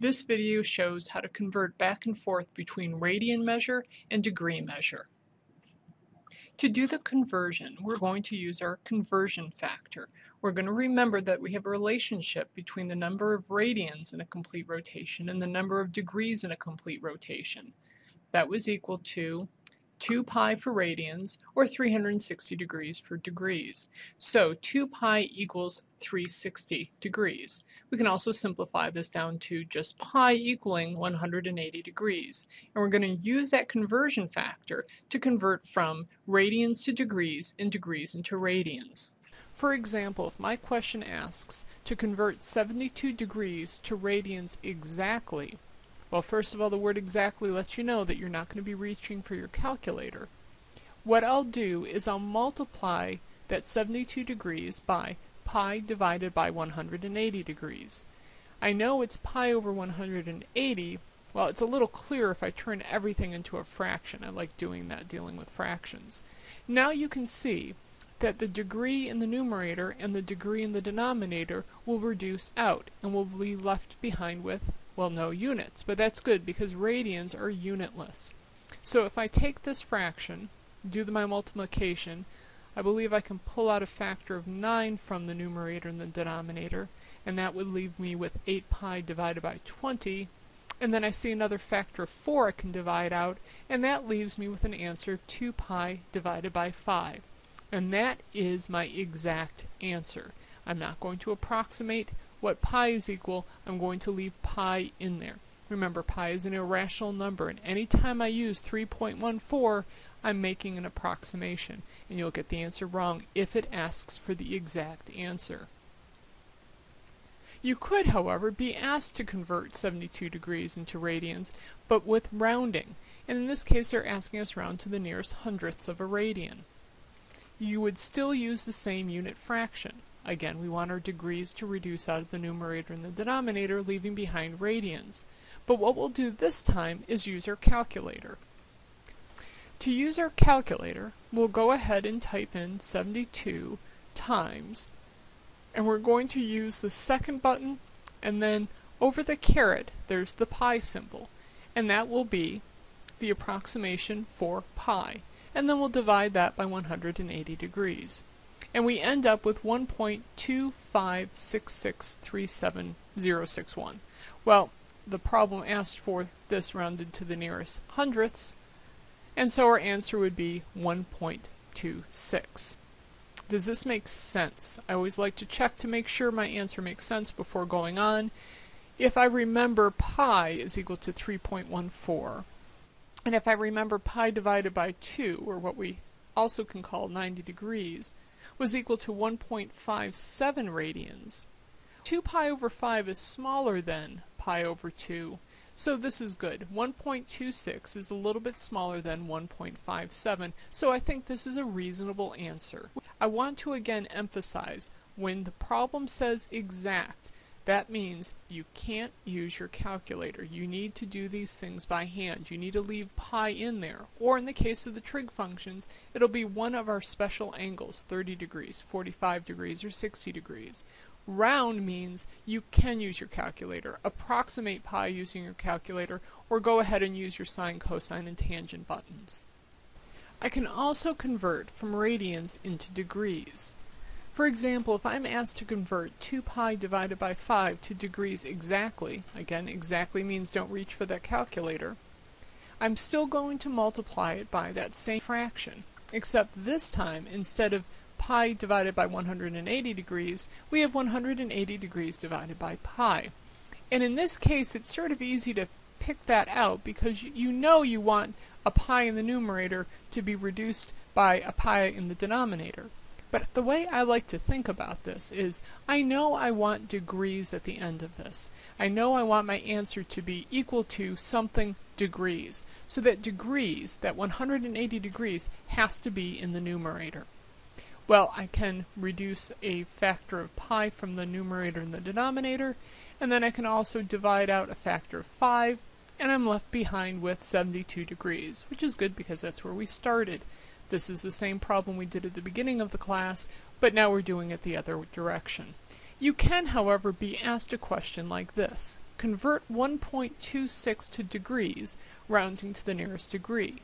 This video shows how to convert back and forth between radian measure and degree measure. To do the conversion, we're going to use our conversion factor. We're going to remember that we have a relationship between the number of radians in a complete rotation and the number of degrees in a complete rotation. That was equal to 2 pi for radians, or 360 degrees for degrees. So 2 pi equals 360 degrees. We can also simplify this down to just pi equaling 180 degrees. And we're going to use that conversion factor to convert from radians to degrees and degrees into radians. For example, if my question asks to convert 72 degrees to radians exactly, well, first of all, the word exactly lets you know that you're not going to be reaching for your calculator. What I'll do is I'll multiply that 72 degrees by pi divided by 180 degrees. I know it's pi over 180. Well, it's a little clearer if I turn everything into a fraction. I like doing that, dealing with fractions. Now you can see that the degree in the numerator and the degree in the denominator will reduce out and will be left behind with well, no units, but that's good because radians are unitless. So if I take this fraction, do my multiplication, I believe I can pull out a factor of 9 from the numerator and the denominator, and that would leave me with 8 pi divided by 20, and then I see another factor of 4 I can divide out, and that leaves me with an answer of 2 pi divided by 5. And that is my exact answer. I'm not going to approximate, what pi is equal, I'm going to leave pi in there. Remember, pi is an irrational number, and anytime I use 3.14, I'm making an approximation, and you'll get the answer wrong if it asks for the exact answer. You could, however, be asked to convert 72 degrees into radians, but with rounding, and in this case they're asking us round to the nearest hundredths of a radian. You would still use the same unit fraction. Again, we want our degrees to reduce out of the numerator and the denominator, leaving behind radians. But what we'll do this time is use our calculator. To use our calculator, we'll go ahead and type in 72 times, and we're going to use the second button, and then over the caret, there's the pi symbol, and that will be the approximation for pi, and then we'll divide that by 180 degrees and we end up with 1.256637061. Well, the problem asked for this rounded to the nearest hundredths, and so our answer would be 1.26. Does this make sense? I always like to check to make sure my answer makes sense before going on. If I remember pi is equal to 3.14, and if I remember pi divided by 2, or what we also can call 90 degrees, was equal to 1.57 radians. 2 pi over 5 is smaller than pi over 2, so this is good. 1.26 is a little bit smaller than 1.57, so I think this is a reasonable answer. I want to again emphasize, when the problem says exact, that means you can't use your calculator. You need to do these things by hand. You need to leave pi in there. Or in the case of the trig functions, it'll be one of our special angles, 30 degrees, 45 degrees, or 60 degrees. Round means you can use your calculator. Approximate pi using your calculator, or go ahead and use your sine, cosine, and tangent buttons. I can also convert from radians into degrees. For example, if I'm asked to convert 2 pi divided by 5 to degrees exactly, again exactly means don't reach for that calculator, I'm still going to multiply it by that same fraction, except this time instead of pi divided by 180 degrees, we have 180 degrees divided by pi. And in this case, it's sort of easy to pick that out because you know you want a pi in the numerator to be reduced by a pi in the denominator. But the way I like to think about this is, I know I want degrees at the end of this. I know I want my answer to be equal to something degrees. So that degrees, that 180 degrees, has to be in the numerator. Well, I can reduce a factor of pi from the numerator and the denominator, and then I can also divide out a factor of 5, and I'm left behind with 72 degrees, which is good because that's where we started. This is the same problem we did at the beginning of the class, but now we're doing it the other direction. You can, however, be asked a question like this. convert 1.26 to degrees, rounding to the nearest degree.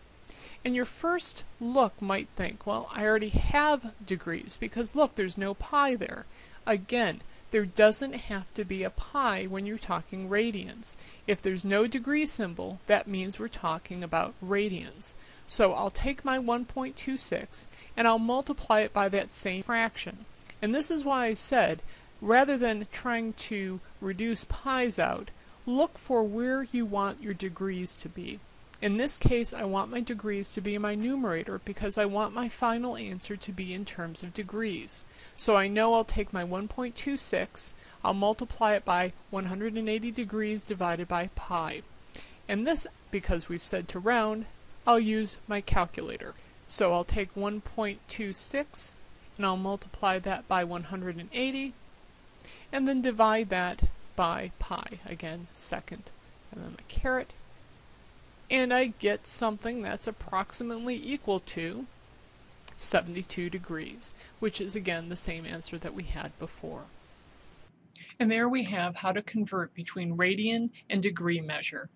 And your first look might think, well, I already have degrees because look, there's no pi there. Again, there doesn't have to be a pi when you're talking radians. If there's no degree symbol, that means we're talking about radians. So I'll take my 1.26 and I'll multiply it by that same fraction. And this is why I said, rather than trying to reduce pi's out, look for where you want your degrees to be. In this case, I want my degrees to be in my numerator because I want my final answer to be in terms of degrees. So I know I'll take my 1.26, I'll multiply it by 180 degrees divided by pi. And this, because we've said to round, I'll use my calculator. So I'll take 1.26 and I'll multiply that by 180 and then divide that by pi, again, second. And then the caret and I get something that's approximately equal to 72 degrees, which is again the same answer that we had before. And there we have how to convert between radian and degree measure.